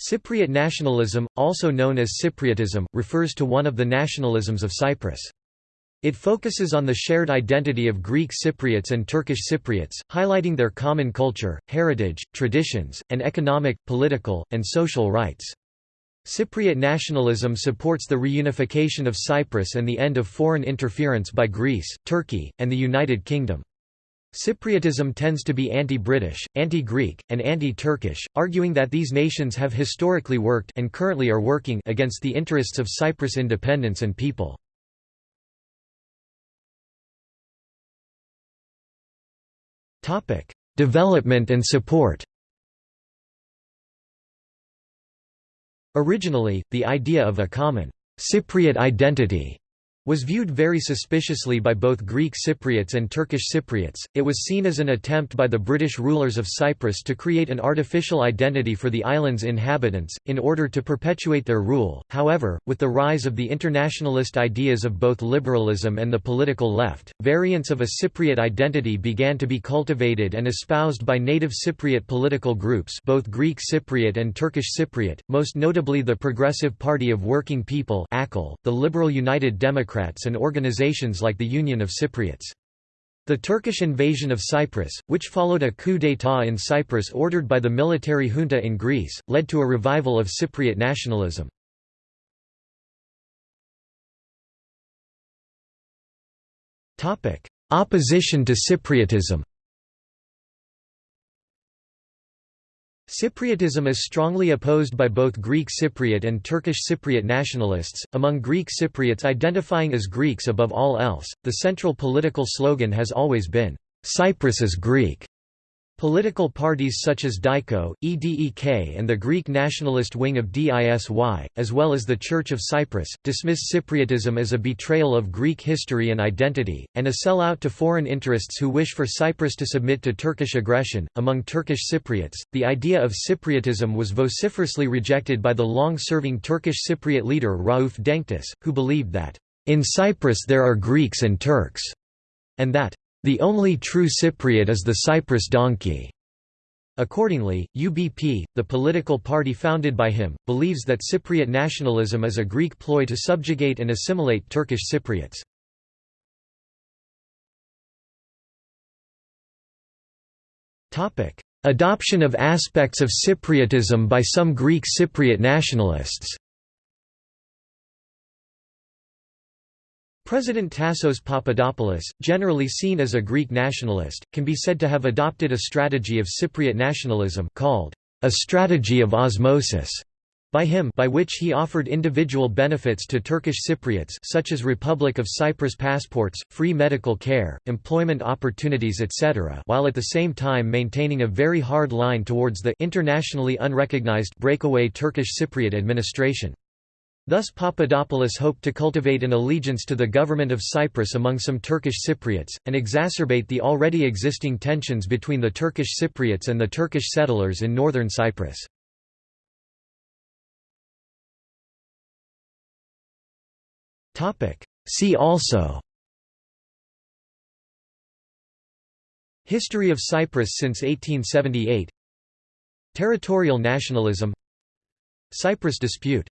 Cypriot nationalism, also known as Cypriotism, refers to one of the nationalisms of Cyprus. It focuses on the shared identity of Greek Cypriots and Turkish Cypriots, highlighting their common culture, heritage, traditions, and economic, political, and social rights. Cypriot nationalism supports the reunification of Cyprus and the end of foreign interference by Greece, Turkey, and the United Kingdom. Cypriotism tends to be anti-British, anti-Greek, and anti-Turkish, arguing that these nations have historically worked and currently are working against the interests of Cyprus independence and people. Topic: Development and support Originally, the idea of a common Cypriot identity was viewed very suspiciously by both Greek Cypriots and Turkish Cypriots. It was seen as an attempt by the British rulers of Cyprus to create an artificial identity for the island's inhabitants, in order to perpetuate their rule. However, with the rise of the internationalist ideas of both liberalism and the political left, variants of a Cypriot identity began to be cultivated and espoused by native Cypriot political groups, both Greek Cypriot and Turkish Cypriot, most notably the Progressive Party of Working People, the Liberal United Democrats And organizations like the Union of Cypriots. The Turkish invasion of Cyprus, which followed a coup d'état in Cyprus ordered by the military junta in Greece, led to a revival of Cypriot nationalism. Opposition to Cypriotism Cypriotism is strongly opposed by both Greek Cypriot and Turkish Cypriot nationalists. Among Greek Cypriots identifying as Greeks above all else, the central political slogan has always been, Cyprus is Greek. Political parties such as DIKO, EDEK and the Greek nationalist wing of DISY, as well as the Church of Cyprus, dismiss Cypriotism as a betrayal of Greek history and identity, and a sellout to foreign interests who wish for Cyprus to submit to Turkish aggression. Among Turkish Cypriots, the idea of Cypriotism was vociferously rejected by the long serving Turkish Cypriot leader Rauf Denktaş, who believed that, in Cyprus there are Greeks and Turks, and that the only true Cypriot is the Cyprus donkey. Accordingly, UBP, the political party founded by him, believes that Cypriot nationalism is a Greek ploy to subjugate and assimilate Turkish Cypriots. Adoption of aspects of Cypriotism by some Greek Cypriot nationalists President Tassos Papadopoulos, generally seen as a Greek nationalist, can be said to have adopted a strategy of Cypriot nationalism called a strategy of osmosis by him by which he offered individual benefits to Turkish Cypriots such as Republic of Cyprus passports, free medical care, employment opportunities etc. while at the same time maintaining a very hard line towards the internationally unrecognized breakaway Turkish Cypriot administration. Thus Papadopoulos hoped to cultivate an allegiance to the government of Cyprus among some Turkish Cypriots, and exacerbate the already existing tensions between the Turkish Cypriots and the Turkish settlers in northern Cyprus. See also History of Cyprus since 1878 Territorial nationalism Cyprus dispute